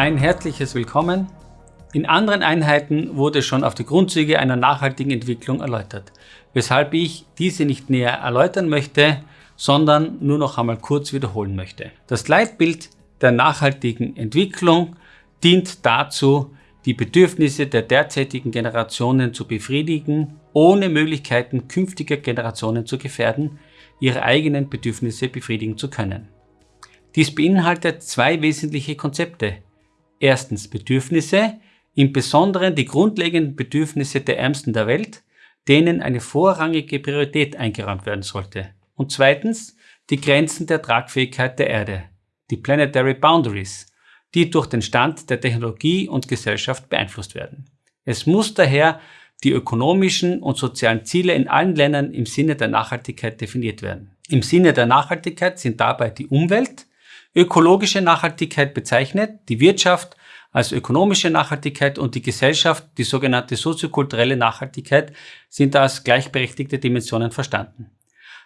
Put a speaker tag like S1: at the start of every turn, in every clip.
S1: Ein herzliches Willkommen. In anderen Einheiten wurde schon auf die Grundzüge einer nachhaltigen Entwicklung erläutert, weshalb ich diese nicht näher erläutern möchte, sondern nur noch einmal kurz wiederholen möchte. Das Leitbild der nachhaltigen Entwicklung dient dazu, die Bedürfnisse der derzeitigen Generationen zu befriedigen, ohne Möglichkeiten künftiger Generationen zu gefährden, ihre eigenen Bedürfnisse befriedigen zu können. Dies beinhaltet zwei wesentliche Konzepte. Erstens Bedürfnisse, im Besonderen die grundlegenden Bedürfnisse der Ärmsten der Welt, denen eine vorrangige Priorität eingeräumt werden sollte. Und zweitens die Grenzen der Tragfähigkeit der Erde, die Planetary Boundaries, die durch den Stand der Technologie und Gesellschaft beeinflusst werden. Es muss daher die ökonomischen und sozialen Ziele in allen Ländern im Sinne der Nachhaltigkeit definiert werden. Im Sinne der Nachhaltigkeit sind dabei die Umwelt, ökologische Nachhaltigkeit bezeichnet, die Wirtschaft als ökonomische Nachhaltigkeit und die Gesellschaft, die sogenannte soziokulturelle Nachhaltigkeit, sind als gleichberechtigte Dimensionen verstanden.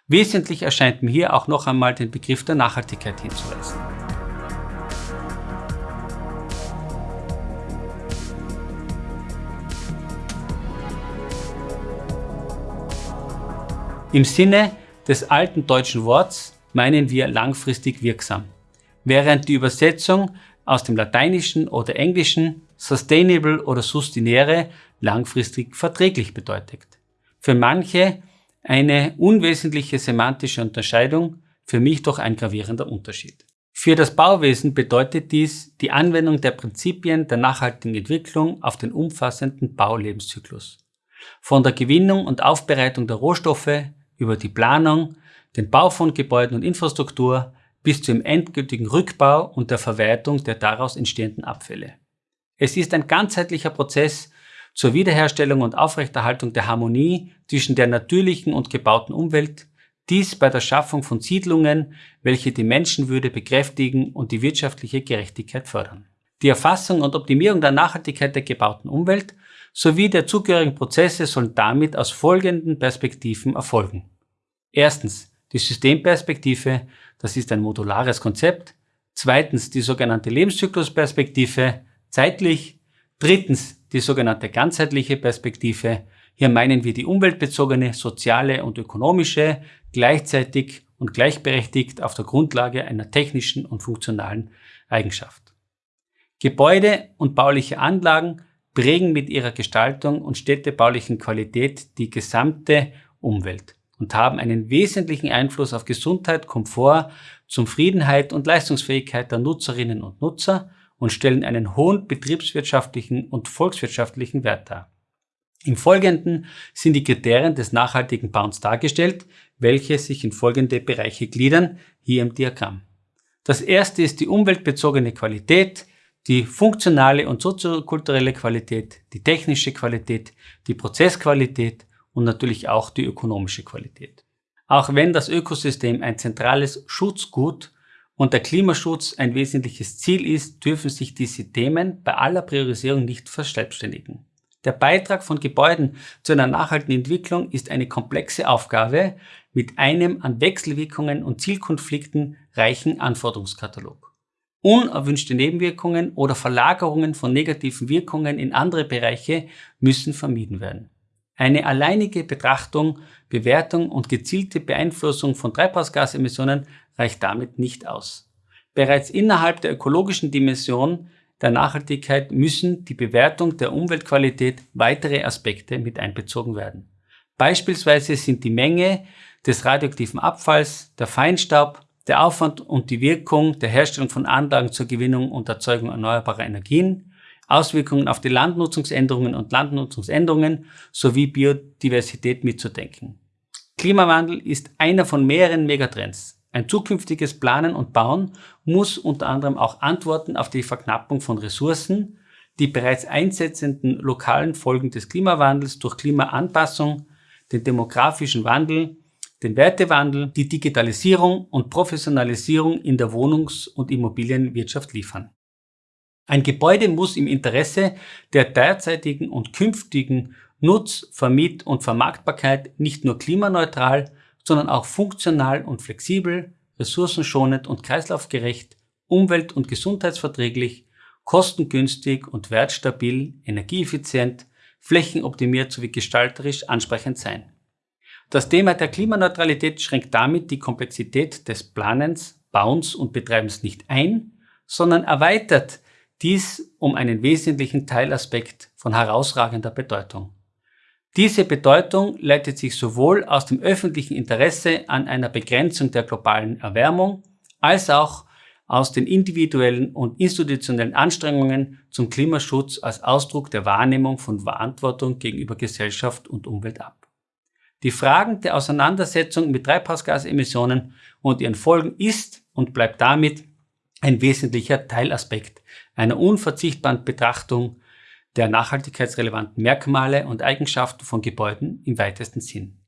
S1: Wesentlich erscheint mir hier auch noch einmal den Begriff der Nachhaltigkeit hinzuweisen. Im Sinne des alten deutschen Worts meinen wir langfristig wirksam, während die Übersetzung aus dem Lateinischen oder Englischen sustainable oder sustinere langfristig verträglich bedeutet. Für manche eine unwesentliche semantische Unterscheidung, für mich doch ein gravierender Unterschied. Für das Bauwesen bedeutet dies die Anwendung der Prinzipien der nachhaltigen Entwicklung auf den umfassenden Baulebenszyklus. Von der Gewinnung und Aufbereitung der Rohstoffe über die Planung, den Bau von Gebäuden und Infrastruktur bis zum endgültigen Rückbau und der Verwertung der daraus entstehenden Abfälle. Es ist ein ganzheitlicher Prozess zur Wiederherstellung und Aufrechterhaltung der Harmonie zwischen der natürlichen und gebauten Umwelt, dies bei der Schaffung von Siedlungen, welche die Menschenwürde bekräftigen und die wirtschaftliche Gerechtigkeit fördern. Die Erfassung und Optimierung der Nachhaltigkeit der gebauten Umwelt sowie der zugehörigen Prozesse sollen damit aus folgenden Perspektiven erfolgen. Erstens die Systemperspektive, das ist ein modulares Konzept. Zweitens die sogenannte Lebenszyklusperspektive, zeitlich. Drittens die sogenannte ganzheitliche Perspektive. Hier meinen wir die umweltbezogene, soziale und ökonomische, gleichzeitig und gleichberechtigt auf der Grundlage einer technischen und funktionalen Eigenschaft. Gebäude und bauliche Anlagen prägen mit ihrer Gestaltung und städtebaulichen Qualität die gesamte Umwelt und haben einen wesentlichen Einfluss auf Gesundheit, Komfort, Zufriedenheit und Leistungsfähigkeit der Nutzerinnen und Nutzer und stellen einen hohen betriebswirtschaftlichen und volkswirtschaftlichen Wert dar. Im Folgenden sind die Kriterien des nachhaltigen Bauens dargestellt, welche sich in folgende Bereiche gliedern, hier im Diagramm. Das erste ist die umweltbezogene Qualität, die funktionale und soziokulturelle Qualität, die technische Qualität, die Prozessqualität und natürlich auch die ökonomische Qualität. Auch wenn das Ökosystem ein zentrales Schutzgut und der Klimaschutz ein wesentliches Ziel ist, dürfen sich diese Themen bei aller Priorisierung nicht verselbstständigen. Der Beitrag von Gebäuden zu einer nachhaltigen Entwicklung ist eine komplexe Aufgabe mit einem an Wechselwirkungen und Zielkonflikten reichen Anforderungskatalog. Unerwünschte Nebenwirkungen oder Verlagerungen von negativen Wirkungen in andere Bereiche müssen vermieden werden. Eine alleinige Betrachtung, Bewertung und gezielte Beeinflussung von Treibhausgasemissionen reicht damit nicht aus. Bereits innerhalb der ökologischen Dimension der Nachhaltigkeit müssen die Bewertung der Umweltqualität weitere Aspekte mit einbezogen werden. Beispielsweise sind die Menge des radioaktiven Abfalls, der Feinstaub, der Aufwand und die Wirkung der Herstellung von Anlagen zur Gewinnung und Erzeugung erneuerbarer Energien, Auswirkungen auf die Landnutzungsänderungen und Landnutzungsänderungen sowie Biodiversität mitzudenken. Klimawandel ist einer von mehreren Megatrends. Ein zukünftiges Planen und Bauen muss unter anderem auch Antworten auf die Verknappung von Ressourcen, die bereits einsetzenden lokalen Folgen des Klimawandels durch Klimaanpassung, den demografischen Wandel, den Wertewandel, die Digitalisierung und Professionalisierung in der Wohnungs- und Immobilienwirtschaft liefern. Ein Gebäude muss im Interesse der derzeitigen und künftigen Nutz-, Vermiet- und Vermarktbarkeit nicht nur klimaneutral, sondern auch funktional und flexibel, ressourcenschonend und kreislaufgerecht, umwelt- und gesundheitsverträglich kostengünstig und wertstabil, energieeffizient, flächenoptimiert sowie gestalterisch ansprechend sein. Das Thema der Klimaneutralität schränkt damit die Komplexität des Planens, Bauens und Betreibens nicht ein, sondern erweitert dies um einen wesentlichen Teilaspekt von herausragender Bedeutung. Diese Bedeutung leitet sich sowohl aus dem öffentlichen Interesse an einer Begrenzung der globalen Erwärmung als auch aus den individuellen und institutionellen Anstrengungen zum Klimaschutz als Ausdruck der Wahrnehmung von Verantwortung gegenüber Gesellschaft und Umwelt ab. Die Fragen der Auseinandersetzung mit Treibhausgasemissionen und ihren Folgen ist und bleibt damit ein wesentlicher Teilaspekt einer unverzichtbaren Betrachtung der nachhaltigkeitsrelevanten Merkmale und Eigenschaften von Gebäuden im weitesten Sinn.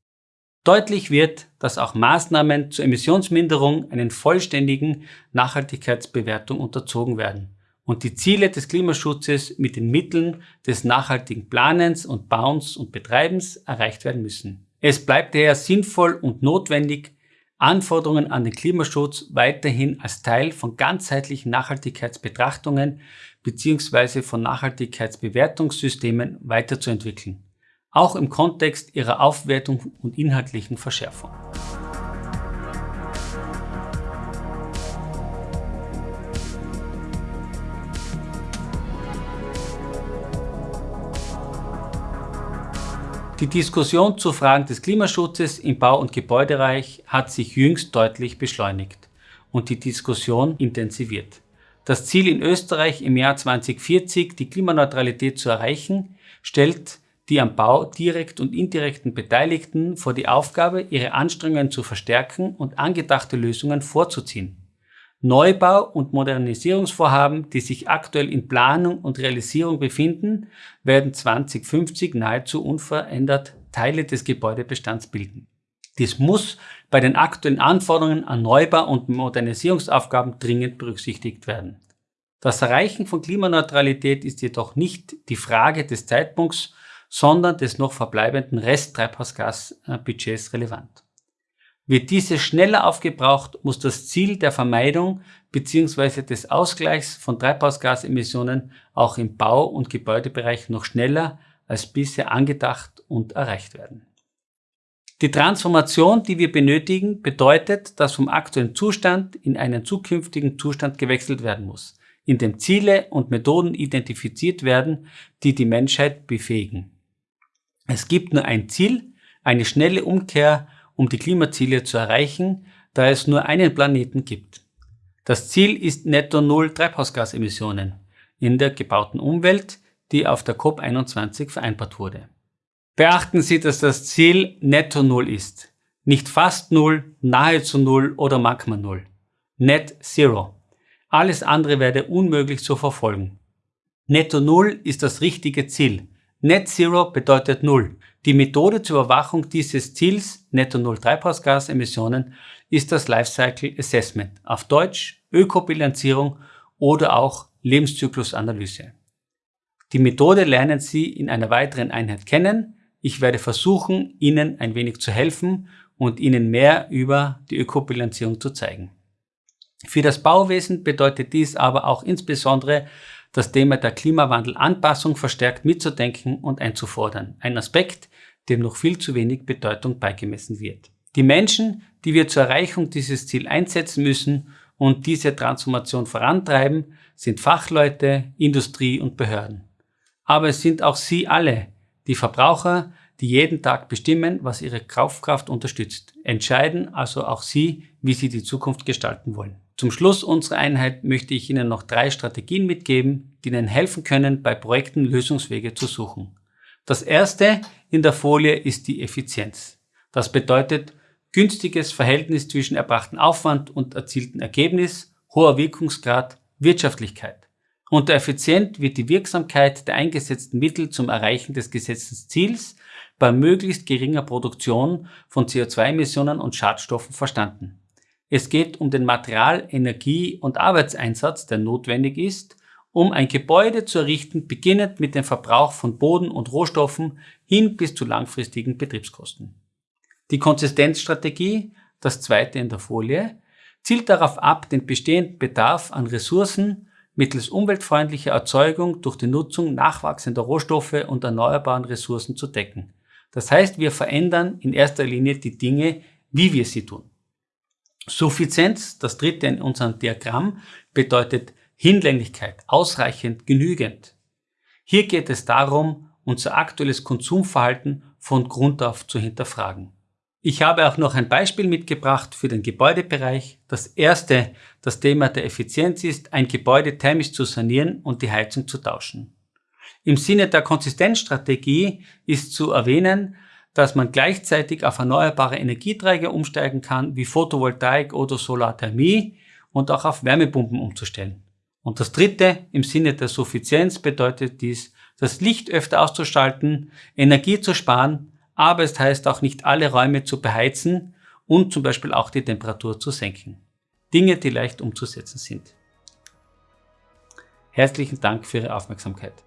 S1: Deutlich wird, dass auch Maßnahmen zur Emissionsminderung einen vollständigen Nachhaltigkeitsbewertung unterzogen werden und die Ziele des Klimaschutzes mit den Mitteln des nachhaltigen Planens und Bauens und Betreibens erreicht werden müssen. Es bleibt daher sinnvoll und notwendig, Anforderungen an den Klimaschutz weiterhin als Teil von ganzheitlichen Nachhaltigkeitsbetrachtungen bzw. von Nachhaltigkeitsbewertungssystemen weiterzuentwickeln auch im Kontext ihrer Aufwertung und inhaltlichen Verschärfung. Die Diskussion zu Fragen des Klimaschutzes im Bau- und Gebäudereich hat sich jüngst deutlich beschleunigt und die Diskussion intensiviert. Das Ziel in Österreich im Jahr 2040, die Klimaneutralität zu erreichen, stellt die am Bau direkt und indirekten Beteiligten vor die Aufgabe, ihre Anstrengungen zu verstärken und angedachte Lösungen vorzuziehen. Neubau- und Modernisierungsvorhaben, die sich aktuell in Planung und Realisierung befinden, werden 2050 nahezu unverändert Teile des Gebäudebestands bilden. Dies muss bei den aktuellen Anforderungen an Neubau- und Modernisierungsaufgaben dringend berücksichtigt werden. Das Erreichen von Klimaneutralität ist jedoch nicht die Frage des Zeitpunkts, sondern des noch verbleibenden Resttreibhausgasbudgets relevant. Wird diese schneller aufgebraucht, muss das Ziel der Vermeidung bzw. des Ausgleichs von Treibhausgasemissionen auch im Bau- und Gebäudebereich noch schneller als bisher angedacht und erreicht werden. Die Transformation, die wir benötigen, bedeutet, dass vom aktuellen Zustand in einen zukünftigen Zustand gewechselt werden muss, in dem Ziele und Methoden identifiziert werden, die die Menschheit befähigen. Es gibt nur ein Ziel, eine schnelle Umkehr, um die Klimaziele zu erreichen, da es nur einen Planeten gibt. Das Ziel ist netto Null Treibhausgasemissionen in der gebauten Umwelt, die auf der COP21 vereinbart wurde. Beachten Sie, dass das Ziel netto Null ist. Nicht fast Null, nahezu Null oder magma Null. Net Zero. Alles andere werde unmöglich zu verfolgen. Netto Null ist das richtige Ziel. Net Zero bedeutet Null. Die Methode zur Überwachung dieses Ziels, Netto Null Treibhausgasemissionen, ist das Lifecycle Assessment, auf Deutsch Ökobilanzierung oder auch Lebenszyklusanalyse. Die Methode lernen Sie in einer weiteren Einheit kennen. Ich werde versuchen, Ihnen ein wenig zu helfen und Ihnen mehr über die Ökobilanzierung zu zeigen. Für das Bauwesen bedeutet dies aber auch insbesondere das Thema der Klimawandelanpassung verstärkt mitzudenken und einzufordern. Ein Aspekt, dem noch viel zu wenig Bedeutung beigemessen wird. Die Menschen, die wir zur Erreichung dieses Ziel einsetzen müssen und diese Transformation vorantreiben, sind Fachleute, Industrie und Behörden. Aber es sind auch Sie alle, die Verbraucher, die jeden Tag bestimmen, was ihre Kaufkraft unterstützt. Entscheiden also auch Sie, wie Sie die Zukunft gestalten wollen. Zum Schluss unserer Einheit möchte ich Ihnen noch drei Strategien mitgeben, die Ihnen helfen können, bei Projekten Lösungswege zu suchen. Das erste in der Folie ist die Effizienz. Das bedeutet günstiges Verhältnis zwischen erbrachten Aufwand und erzielten Ergebnis, hoher Wirkungsgrad, Wirtschaftlichkeit. Unter effizient wird die Wirksamkeit der eingesetzten Mittel zum Erreichen des gesetzten Ziels bei möglichst geringer Produktion von CO2-Emissionen und Schadstoffen verstanden. Es geht um den Material-, Energie- und Arbeitseinsatz, der notwendig ist, um ein Gebäude zu errichten, beginnend mit dem Verbrauch von Boden und Rohstoffen hin bis zu langfristigen Betriebskosten. Die Konsistenzstrategie, das zweite in der Folie, zielt darauf ab, den bestehenden Bedarf an Ressourcen mittels umweltfreundlicher Erzeugung durch die Nutzung nachwachsender Rohstoffe und erneuerbaren Ressourcen zu decken. Das heißt, wir verändern in erster Linie die Dinge, wie wir sie tun. Suffizienz, das dritte in unserem Diagramm, bedeutet Hinlänglichkeit, ausreichend, genügend. Hier geht es darum, unser aktuelles Konsumverhalten von Grund auf zu hinterfragen. Ich habe auch noch ein Beispiel mitgebracht für den Gebäudebereich. Das erste, das Thema der Effizienz ist, ein Gebäude thermisch zu sanieren und die Heizung zu tauschen. Im Sinne der Konsistenzstrategie ist zu erwähnen, dass man gleichzeitig auf erneuerbare Energieträger umsteigen kann, wie Photovoltaik oder Solarthermie und auch auf Wärmepumpen umzustellen. Und das dritte, im Sinne der Suffizienz bedeutet dies, das Licht öfter auszuschalten, Energie zu sparen, aber es heißt auch nicht alle Räume zu beheizen und zum Beispiel auch die Temperatur zu senken. Dinge, die leicht umzusetzen sind. Herzlichen Dank für Ihre Aufmerksamkeit.